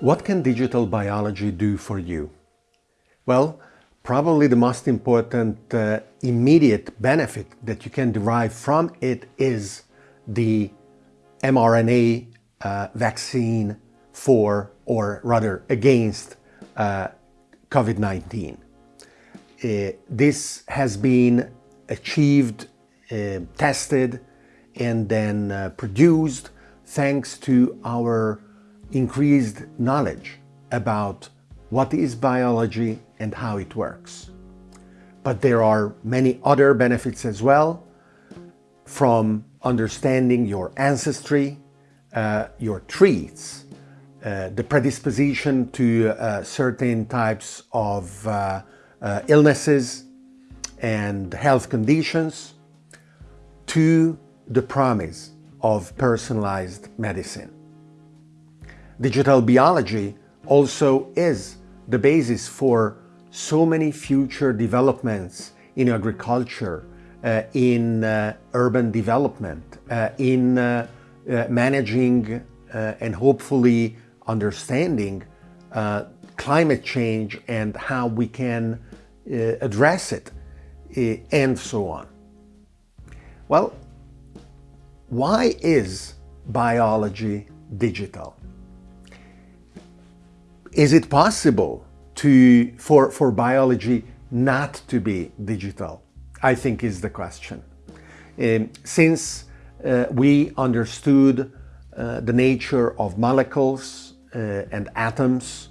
What can digital biology do for you? Well, probably the most important uh, immediate benefit that you can derive from it is the mRNA uh, vaccine for, or rather against, uh, COVID-19. Uh, this has been achieved, uh, tested, and then uh, produced thanks to our increased knowledge about what is biology and how it works. But there are many other benefits as well from understanding your ancestry, uh, your traits, uh, the predisposition to uh, certain types of uh, uh, illnesses and health conditions, to the promise of personalized medicine. Digital biology also is the basis for so many future developments in agriculture, uh, in uh, urban development, uh, in uh, uh, managing uh, and hopefully understanding climate change and how we can address it, and so on. Well, why is biology digital? Is it possible to, for, for biology not to be digital? I think is the question. Um, since uh, we understood uh, the nature of molecules uh, and atoms,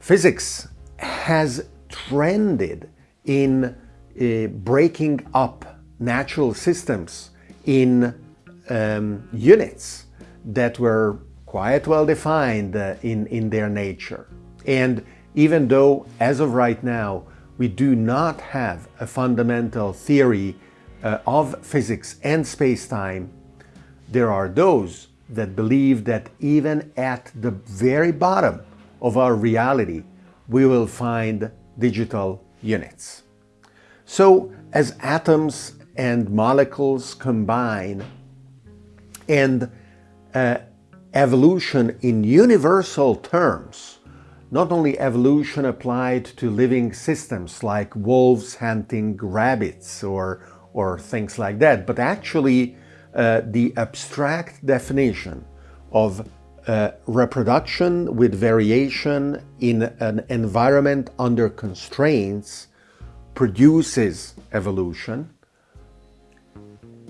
physics has trended in uh, breaking up natural systems in um, units that were quite well defined uh, in, in their nature. And even though, as of right now, we do not have a fundamental theory uh, of physics and space-time, there are those that believe that even at the very bottom of our reality, we will find digital units. So as atoms and molecules combine and uh, evolution in universal terms, not only evolution applied to living systems like wolves hunting rabbits or, or things like that, but actually uh, the abstract definition of uh, reproduction with variation in an environment under constraints produces evolution,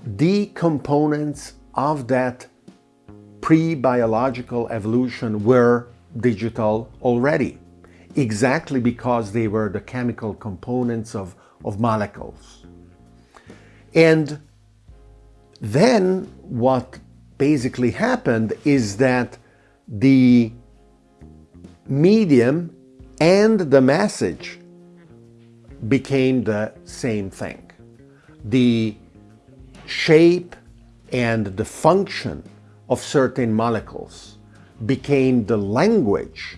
the components of that pre-biological evolution were digital already, exactly because they were the chemical components of, of molecules. And then what basically happened is that the medium and the message became the same thing. The shape and the function of certain molecules became the language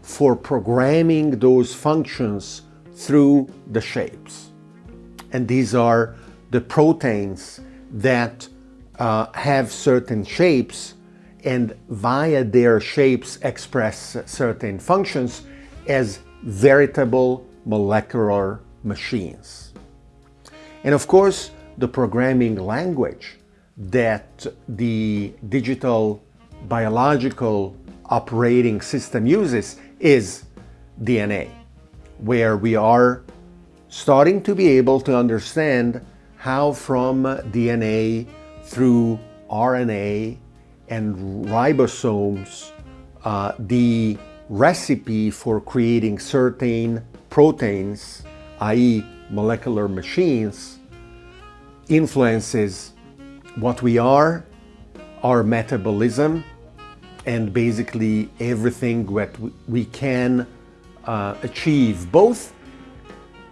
for programming those functions through the shapes. And these are the proteins that uh, have certain shapes and via their shapes express certain functions as veritable molecular machines. And of course, the programming language that the digital biological operating system uses is DNA, where we are starting to be able to understand how from DNA through RNA and ribosomes, uh, the recipe for creating certain proteins, i.e. molecular machines, influences what we are, our metabolism, and basically everything that we can uh, achieve, both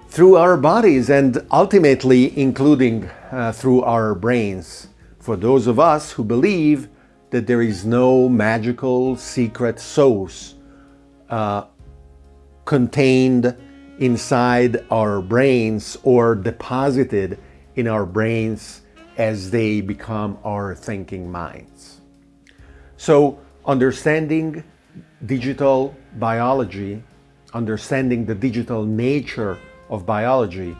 through our bodies and ultimately including uh, through our brains. For those of us who believe that there is no magical secret source uh, contained inside our brains or deposited in our brains as they become our thinking minds. So understanding digital biology, understanding the digital nature of biology,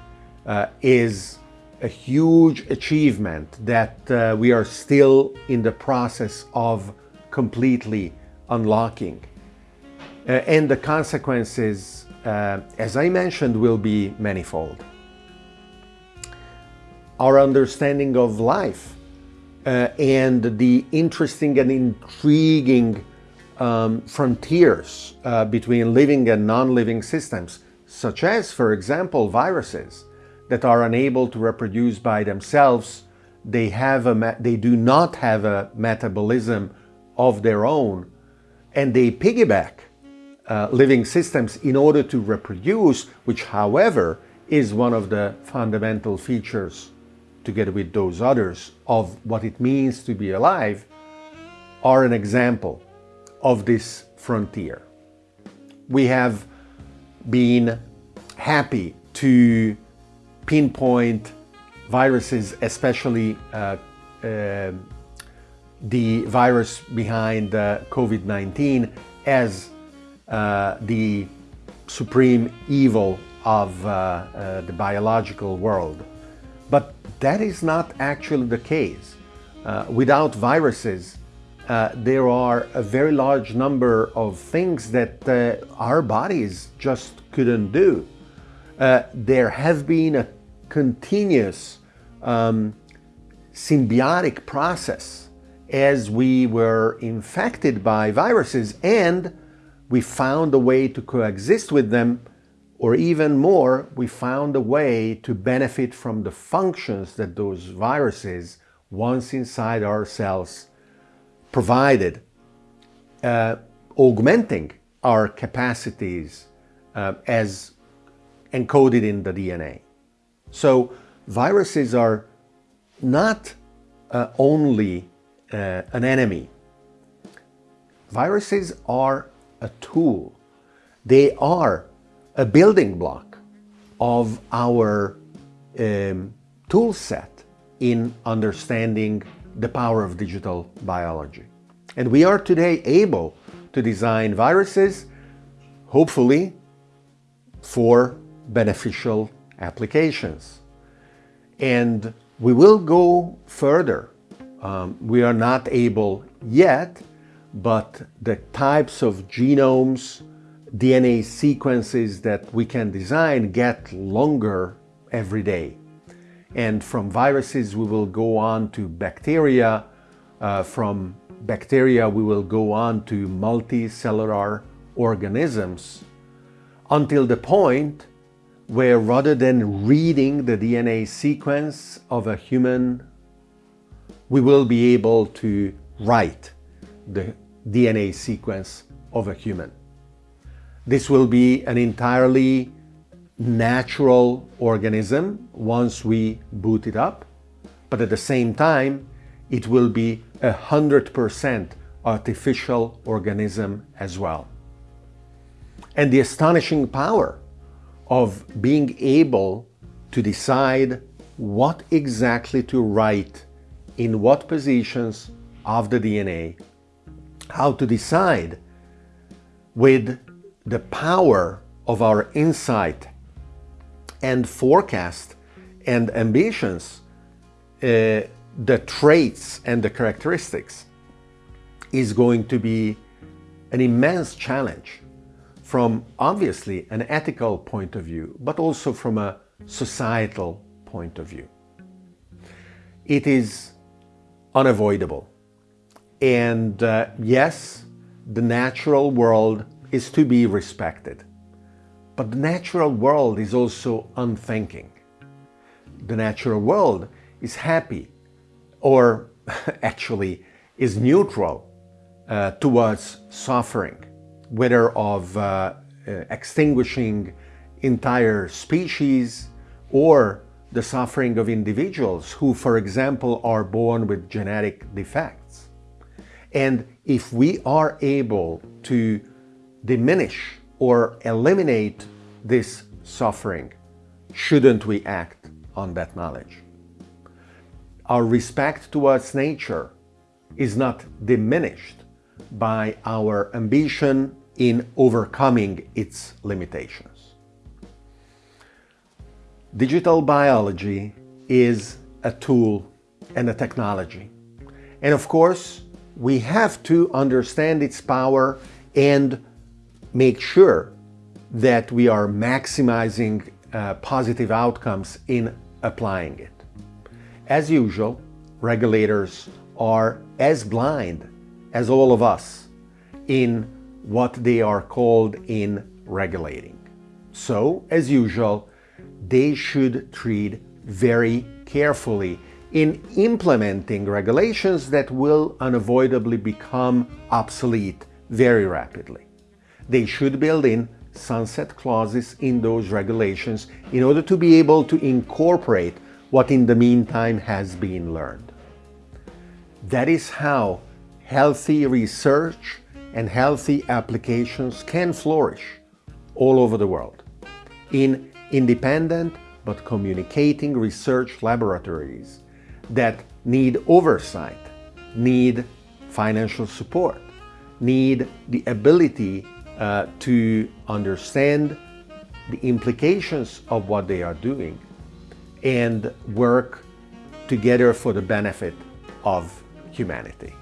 uh, is a huge achievement that uh, we are still in the process of completely unlocking. Uh, and the consequences, uh, as I mentioned, will be manifold. Our understanding of life uh, and the interesting and intriguing um, frontiers uh, between living and non-living systems, such as, for example, viruses that are unable to reproduce by themselves. They, have a, they do not have a metabolism of their own, and they piggyback uh, living systems in order to reproduce, which, however, is one of the fundamental features, together with those others, of what it means to be alive, are an example of this frontier. We have been happy to pinpoint viruses, especially uh, uh, the virus behind uh, COVID-19 as uh, the supreme evil of uh, uh, the biological world. But that is not actually the case. without viruses, uh, there are a very large number of things that uh, our bodies just couldn't do. Uh, there has been a continuous um, symbiotic process as we were infected by viruses and we found a way to coexist with them or even more, we found a way to benefit from the functions that those viruses, once inside our cells, provided, uh, augmenting our capacities uh, as encoded in the DNA. So viruses are not uh, only uh, an enemy. Viruses are a tool. They are a building block of our um, tool set in understanding the power of digital biology. And we are today able to design viruses, hopefully, for beneficial applications. And we will go further. Um, we are not able yet, but the types of genomes, DNA sequences that we can design get longer every day. And from viruses, we will go on to bacteria. Uh, from bacteria, we will go on to multicellular organisms until the point where rather than reading the DNA sequence of a human, we will be able to write the DNA sequence of a human. This will be an entirely natural organism once we boot it up, but at the same time, it will be a 100% artificial organism as well. And the astonishing power of being able to decide what exactly to write in what positions of the DNA, how to decide with the power of our insight and forecast and ambitions, uh, the traits and the characteristics is going to be an immense challenge from obviously an ethical point of view, but also from a societal point of view. It is unavoidable. And uh, yes, the natural world is to be respected. But the natural world is also unthinking. The natural world is happy or actually is neutral uh, towards suffering, whether of uh, uh, extinguishing entire species or the suffering of individuals who, for example, are born with genetic defects. And if we are able to diminish or eliminate this suffering, shouldn't we act on that knowledge? Our respect towards nature is not diminished by our ambition in overcoming its limitations. Digital biology is a tool and a technology. And of course, we have to understand its power and make sure that we are maximizing uh, positive outcomes in applying it. As usual, regulators are as blind as all of us in what they are called in regulating. So, as usual, they should treat very carefully in implementing regulations that will unavoidably become obsolete very rapidly. They should build in sunset clauses in those regulations in order to be able to incorporate what in the meantime has been learned. That is how healthy research and healthy applications can flourish all over the world in independent but communicating research laboratories that need oversight, need financial support, need the ability uh, to understand the implications of what they are doing and work together for the benefit of humanity.